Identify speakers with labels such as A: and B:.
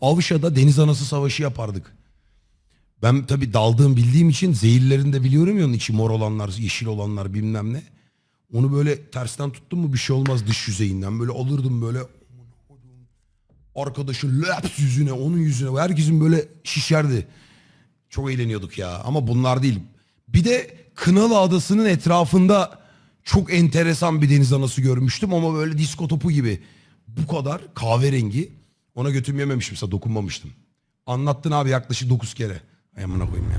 A: Avşa'da deniz anası savaşı yapardık. Ben tabii daldığım bildiğim için zehirlerini de biliyorum ya onun içi mor olanlar, yeşil olanlar bilmem ne. Onu böyle tersten tuttum mu bir şey olmaz dış yüzeyinden. Böyle alırdım böyle arkadaşın laps yüzüne, onun yüzüne. Herkesin böyle şişerdi. Çok eğleniyorduk ya ama bunlar değil. Bir de Kınalı Adası'nın etrafında çok enteresan bir deniz anası görmüştüm ama böyle disko topu gibi. Bu kadar kahverengi. Ona götüm yememişim dokunmamıştım. Anlattın abi yaklaşık 9 kere. Ay amına koyayım ya.